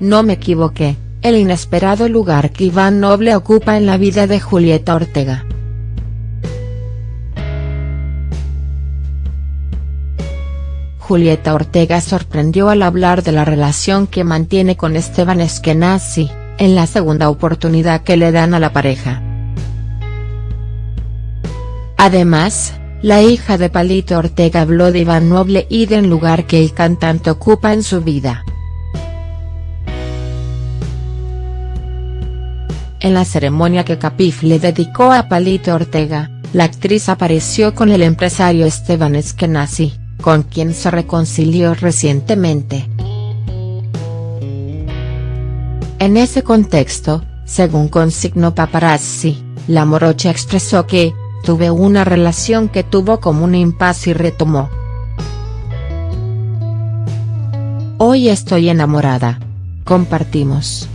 no me equivoqué, el inesperado lugar que Iván Noble ocupa en la vida de Julieta Ortega. Julieta Ortega sorprendió al hablar de la relación que mantiene con Esteban Eskenazi, en la segunda oportunidad que le dan a la pareja. Además, la hija de Palito Ortega habló de Iván Noble y del lugar que el cantante ocupa en su vida. En la ceremonia que Capif le dedicó a Palito Ortega, la actriz apareció con el empresario Esteban Eskenazi con quien se reconcilió recientemente. En ese contexto, según consignó Paparazzi, la morocha expresó que, tuve una relación que tuvo como un impasse y retomó. Hoy estoy enamorada. Compartimos.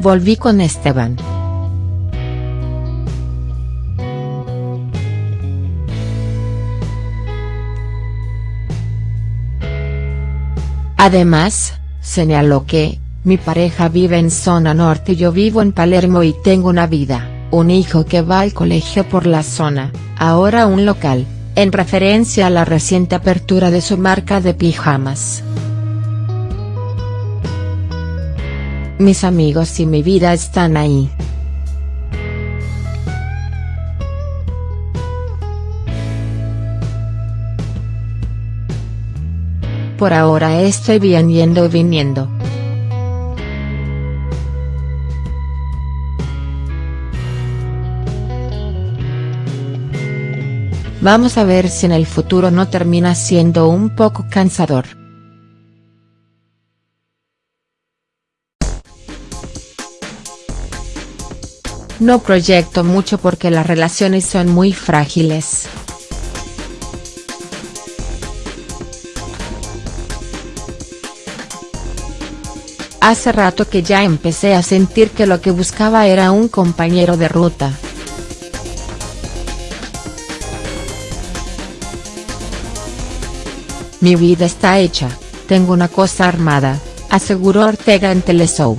Volví con Esteban. Además, señaló que, mi pareja vive en zona norte y yo vivo en Palermo y tengo una vida, un hijo que va al colegio por la zona, ahora un local, en referencia a la reciente apertura de su marca de pijamas. Mis amigos y mi vida están ahí. Por ahora estoy bien yendo y viniendo. Vamos a ver si en el futuro no termina siendo un poco cansador. No proyecto mucho porque las relaciones son muy frágiles. Hace rato que ya empecé a sentir que lo que buscaba era un compañero de ruta. Mi vida está hecha, tengo una cosa armada, aseguró Ortega en Teleshow.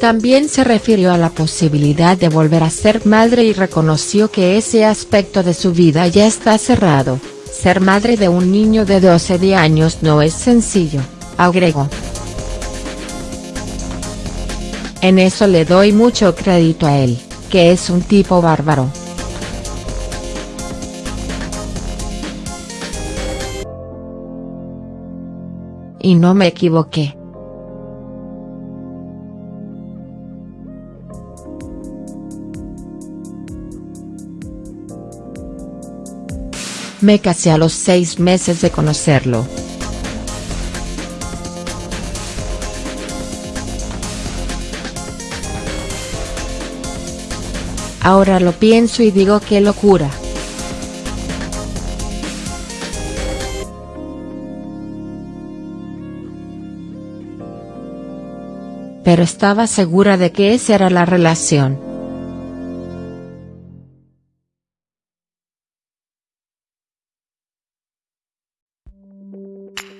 También se refirió a la posibilidad de volver a ser madre y reconoció que ese aspecto de su vida ya está cerrado, ser madre de un niño de 12 años no es sencillo, agregó. En eso le doy mucho crédito a él, que es un tipo bárbaro. Y no me equivoqué. Me casé a los seis meses de conocerlo. Ahora lo pienso y digo qué locura. Pero estaba segura de que esa era la relación.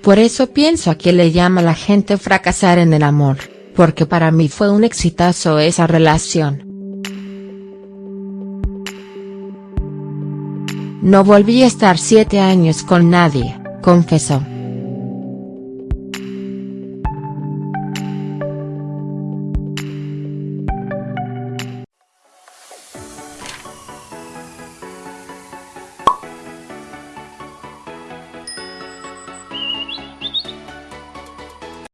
Por eso pienso a qué le llama la gente fracasar en el amor, porque para mí fue un exitazo esa relación. No volví a estar siete años con nadie, confesó.